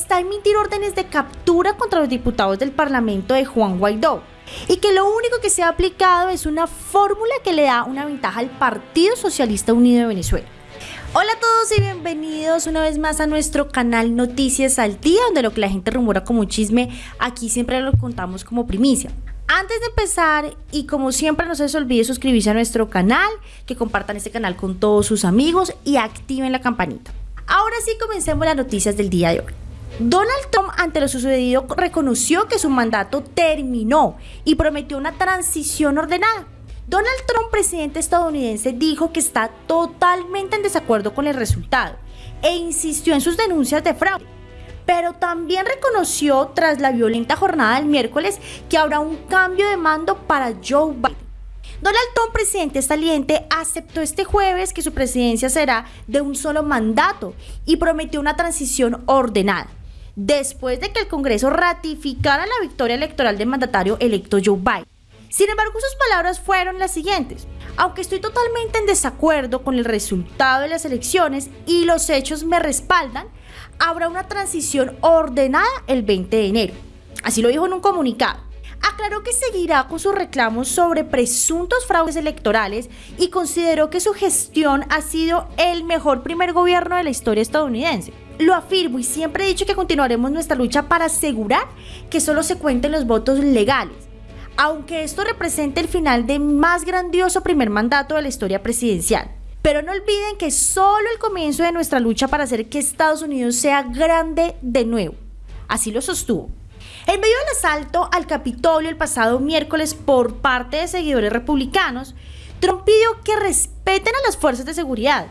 está a emitir órdenes de captura contra los diputados del Parlamento de Juan Guaidó y que lo único que se ha aplicado es una fórmula que le da una ventaja al Partido Socialista Unido de Venezuela. Hola a todos y bienvenidos una vez más a nuestro canal Noticias al Día, donde lo que la gente rumora como chisme, aquí siempre lo contamos como primicia. Antes de empezar, y como siempre no se les olvide suscribirse a nuestro canal, que compartan este canal con todos sus amigos y activen la campanita. Ahora sí comencemos las noticias del día de hoy. Donald Trump ante lo sucedido reconoció que su mandato terminó y prometió una transición ordenada. Donald Trump, presidente estadounidense, dijo que está totalmente en desacuerdo con el resultado e insistió en sus denuncias de fraude. Pero también reconoció tras la violenta jornada del miércoles que habrá un cambio de mando para Joe Biden. Donald Trump, presidente saliente, aceptó este jueves que su presidencia será de un solo mandato y prometió una transición ordenada. Después de que el Congreso ratificara la victoria electoral del mandatario electo Joe Biden. Sin embargo, sus palabras fueron las siguientes. Aunque estoy totalmente en desacuerdo con el resultado de las elecciones y los hechos me respaldan, habrá una transición ordenada el 20 de enero. Así lo dijo en un comunicado aclaró que seguirá con sus reclamos sobre presuntos fraudes electorales y consideró que su gestión ha sido el mejor primer gobierno de la historia estadounidense. Lo afirmo y siempre he dicho que continuaremos nuestra lucha para asegurar que solo se cuenten los votos legales, aunque esto represente el final del más grandioso primer mandato de la historia presidencial. Pero no olviden que solo el comienzo de nuestra lucha para hacer que Estados Unidos sea grande de nuevo. Así lo sostuvo. En medio del asalto al Capitolio el pasado miércoles por parte de seguidores republicanos, Trump pidió que respeten a las fuerzas de seguridad,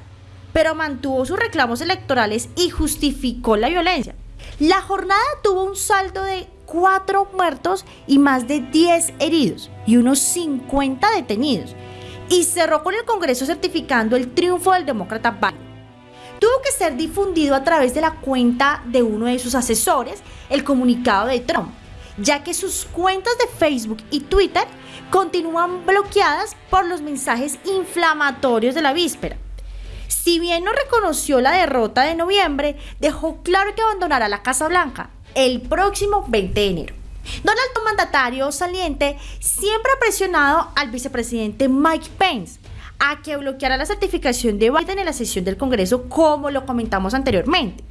pero mantuvo sus reclamos electorales y justificó la violencia. La jornada tuvo un saldo de 4 muertos y más de 10 heridos y unos 50 detenidos, y cerró con el Congreso certificando el triunfo del demócrata Biden tuvo que ser difundido a través de la cuenta de uno de sus asesores, el comunicado de Trump, ya que sus cuentas de Facebook y Twitter continúan bloqueadas por los mensajes inflamatorios de la víspera. Si bien no reconoció la derrota de noviembre, dejó claro que abandonará la Casa Blanca el próximo 20 de enero. Donald mandatario saliente, siempre ha presionado al vicepresidente Mike Pence a que bloqueara la certificación de Biden en la sesión del Congreso, como lo comentamos anteriormente.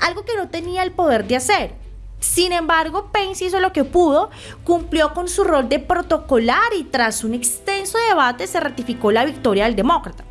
Algo que no tenía el poder de hacer. Sin embargo, Pence hizo lo que pudo, cumplió con su rol de protocolar y tras un extenso debate se ratificó la victoria del demócrata.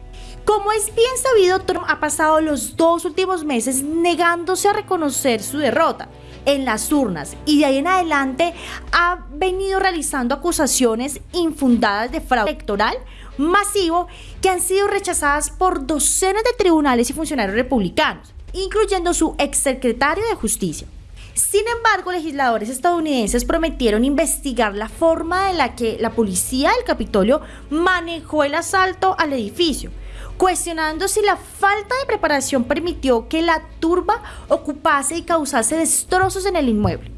Como es bien sabido, Trump ha pasado los dos últimos meses negándose a reconocer su derrota en las urnas y de ahí en adelante ha venido realizando acusaciones infundadas de fraude electoral masivo que han sido rechazadas por docenas de tribunales y funcionarios republicanos, incluyendo su exsecretario de Justicia. Sin embargo, legisladores estadounidenses prometieron investigar la forma en la que la policía del Capitolio manejó el asalto al edificio, cuestionando si la falta de preparación permitió que la turba ocupase y causase destrozos en el inmueble.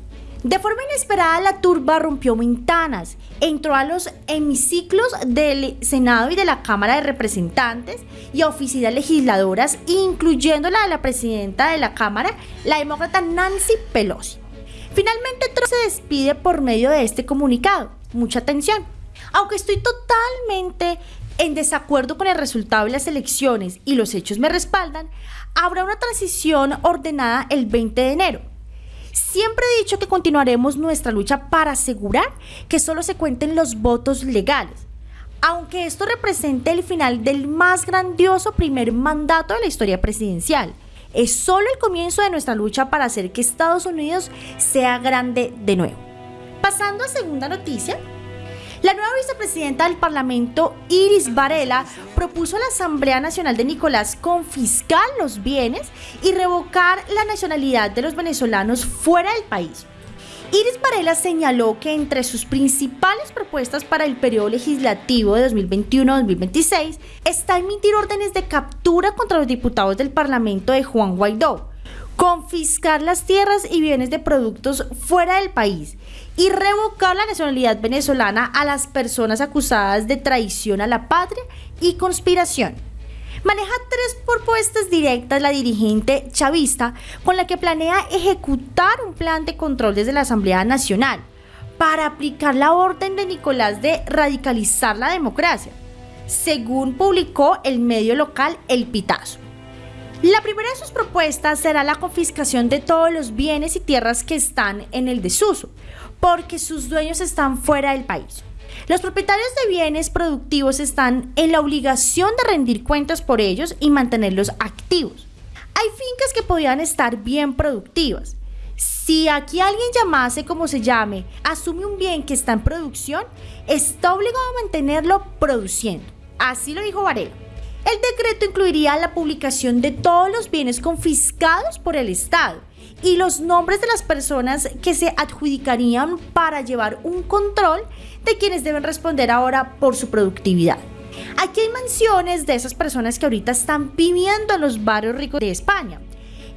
De forma inesperada, la turba rompió ventanas, entró a los hemiciclos del Senado y de la Cámara de Representantes y a oficinas legisladoras, incluyendo la de la presidenta de la Cámara, la demócrata Nancy Pelosi. Finalmente, Trump se despide por medio de este comunicado. Mucha atención. Aunque estoy totalmente en desacuerdo con el resultado de las elecciones y los hechos me respaldan, habrá una transición ordenada el 20 de enero Siempre he dicho que continuaremos nuestra lucha para asegurar que solo se cuenten los votos legales, aunque esto represente el final del más grandioso primer mandato de la historia presidencial. Es solo el comienzo de nuestra lucha para hacer que Estados Unidos sea grande de nuevo. Pasando a segunda noticia, la nueva vicepresidenta del Parlamento, Iris Varela, propuso a la Asamblea Nacional de Nicolás confiscar los bienes y revocar la nacionalidad de los venezolanos fuera del país. Iris Varela señaló que entre sus principales propuestas para el periodo legislativo de 2021-2026 está emitir órdenes de captura contra los diputados del Parlamento de Juan Guaidó, confiscar las tierras y bienes de productos fuera del país y revocar la nacionalidad venezolana a las personas acusadas de traición a la patria y conspiración. Maneja tres propuestas directas la dirigente chavista con la que planea ejecutar un plan de control desde la Asamblea Nacional para aplicar la orden de Nicolás de radicalizar la democracia, según publicó el medio local El Pitazo. La primera de sus propuestas será la confiscación de todos los bienes y tierras que están en el desuso, porque sus dueños están fuera del país. Los propietarios de bienes productivos están en la obligación de rendir cuentas por ellos y mantenerlos activos. Hay fincas que podrían estar bien productivas. Si aquí alguien llamase como se llame, asume un bien que está en producción, está obligado a mantenerlo produciendo. Así lo dijo Varela. El decreto incluiría la publicación de todos los bienes confiscados por el Estado y los nombres de las personas que se adjudicarían para llevar un control de quienes deben responder ahora por su productividad. Aquí hay mansiones de esas personas que ahorita están viviendo en los barrios ricos de España.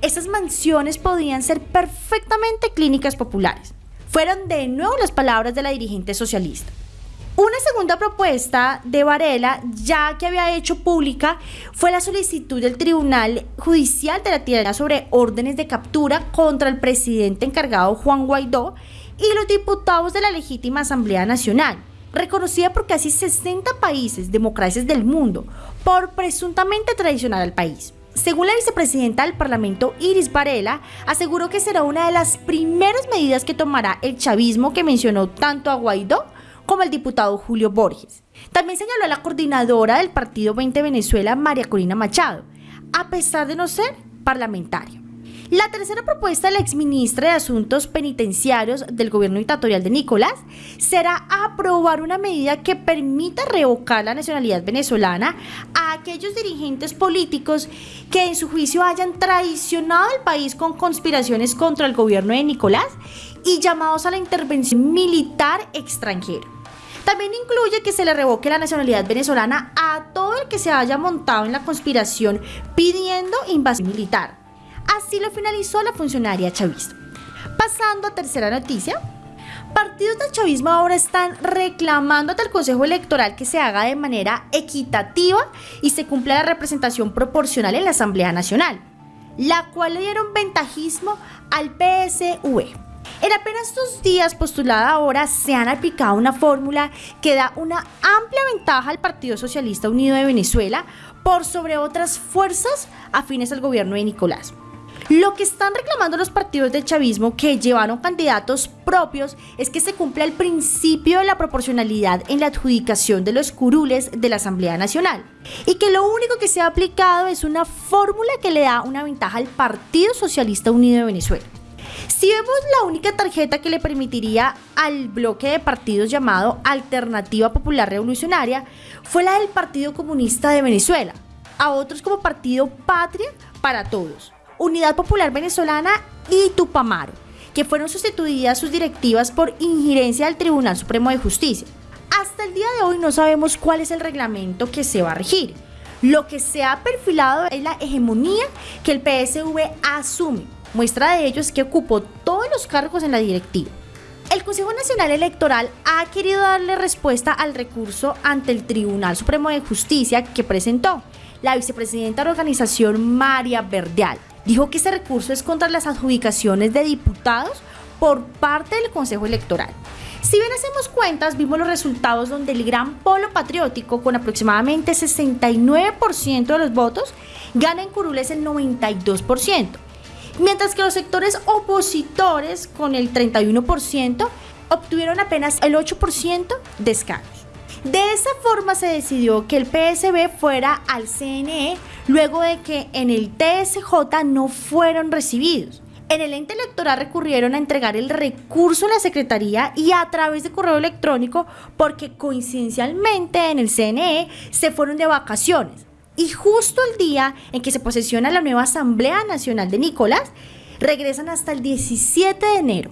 Esas mansiones podrían ser perfectamente clínicas populares. Fueron de nuevo las palabras de la dirigente socialista. Una segunda propuesta de Varela, ya que había hecho pública, fue la solicitud del Tribunal Judicial de la Tierra sobre órdenes de captura contra el presidente encargado Juan Guaidó y los diputados de la legítima Asamblea Nacional, reconocida por casi 60 países, democracias del mundo, por presuntamente traicionar al país. Según la vicepresidenta del Parlamento, Iris Varela, aseguró que será una de las primeras medidas que tomará el chavismo que mencionó tanto a Guaidó como el diputado Julio Borges. También señaló a la coordinadora del Partido 20 Venezuela, María Corina Machado, a pesar de no ser parlamentario. La tercera propuesta de la exministra de Asuntos Penitenciarios del gobierno dictatorial de Nicolás será aprobar una medida que permita revocar la nacionalidad venezolana a aquellos dirigentes políticos que en su juicio hayan traicionado al país con conspiraciones contra el gobierno de Nicolás y llamados a la intervención militar extranjera. También incluye que se le revoque la nacionalidad venezolana a todo el que se haya montado en la conspiración pidiendo invasión militar. Así lo finalizó la funcionaria chavista. Pasando a tercera noticia, partidos del chavismo ahora están reclamando ante el Consejo Electoral que se haga de manera equitativa y se cumpla la representación proporcional en la Asamblea Nacional, la cual le dieron ventajismo al PSV. En apenas dos días postulada ahora se han aplicado una fórmula que da una amplia ventaja al Partido Socialista Unido de Venezuela por sobre otras fuerzas afines al gobierno de Nicolás. Lo que están reclamando los partidos del chavismo que llevaron candidatos propios es que se cumpla el principio de la proporcionalidad en la adjudicación de los curules de la Asamblea Nacional y que lo único que se ha aplicado es una fórmula que le da una ventaja al Partido Socialista Unido de Venezuela. Si vemos la única tarjeta que le permitiría al bloque de partidos llamado Alternativa Popular Revolucionaria fue la del Partido Comunista de Venezuela, a otros como Partido Patria para Todos, Unidad Popular Venezolana y Tupamaro, que fueron sustituidas sus directivas por injerencia del Tribunal Supremo de Justicia. Hasta el día de hoy no sabemos cuál es el reglamento que se va a regir. Lo que se ha perfilado es la hegemonía que el PSV asume Muestra de ello es que ocupó todos los cargos en la directiva. El Consejo Nacional Electoral ha querido darle respuesta al recurso ante el Tribunal Supremo de Justicia que presentó la vicepresidenta de la organización María Verdeal. Dijo que ese recurso es contra las adjudicaciones de diputados por parte del Consejo Electoral. Si bien hacemos cuentas, vimos los resultados donde el gran polo patriótico, con aproximadamente 69% de los votos, gana en curules el 92% mientras que los sectores opositores, con el 31%, obtuvieron apenas el 8% de escaños. De esa forma se decidió que el PSB fuera al CNE luego de que en el TSJ no fueron recibidos. En el ente electoral recurrieron a entregar el recurso a la Secretaría y a través de correo electrónico porque coincidencialmente en el CNE se fueron de vacaciones y justo el día en que se posesiona la nueva Asamblea Nacional de Nicolás, regresan hasta el 17 de enero.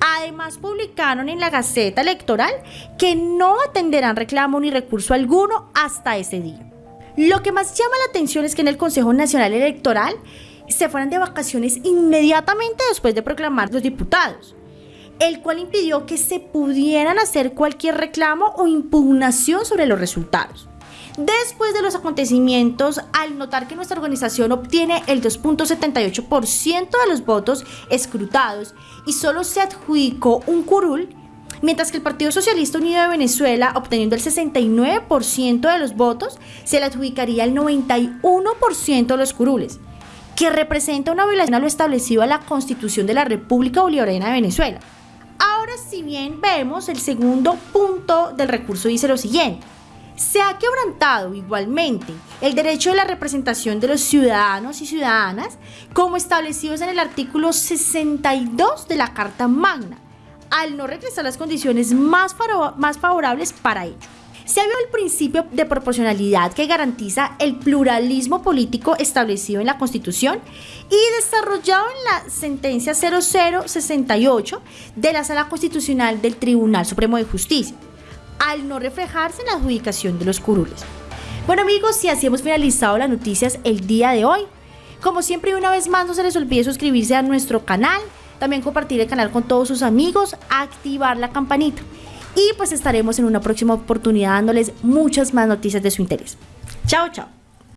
Además, publicaron en la Gaceta Electoral que no atenderán reclamo ni recurso alguno hasta ese día. Lo que más llama la atención es que en el Consejo Nacional Electoral se fueron de vacaciones inmediatamente después de proclamar los diputados, el cual impidió que se pudieran hacer cualquier reclamo o impugnación sobre los resultados. Después de los acontecimientos, al notar que nuestra organización obtiene el 2.78% de los votos escrutados y solo se adjudicó un curul, mientras que el Partido Socialista Unido de Venezuela, obteniendo el 69% de los votos, se le adjudicaría el 91% de los curules, que representa una violación a lo establecido a la Constitución de la República Bolivariana de Venezuela. Ahora, si bien vemos el segundo punto del recurso dice lo siguiente. Se ha quebrantado igualmente el derecho de la representación de los ciudadanos y ciudadanas como establecidos en el artículo 62 de la Carta Magna, al no regresar las condiciones más, favorables para ello. Se ha el principio de proporcionalidad que garantiza el pluralismo político establecido en la Constitución y desarrollado en la sentencia 0068 de la Sala Constitucional del Tribunal Supremo de Justicia, al no reflejarse en la adjudicación de los curules. Bueno amigos, y así hemos finalizado las noticias el día de hoy. Como siempre y una vez más, no se les olvide suscribirse a nuestro canal, también compartir el canal con todos sus amigos, activar la campanita y pues estaremos en una próxima oportunidad dándoles muchas más noticias de su interés. Chao, chao.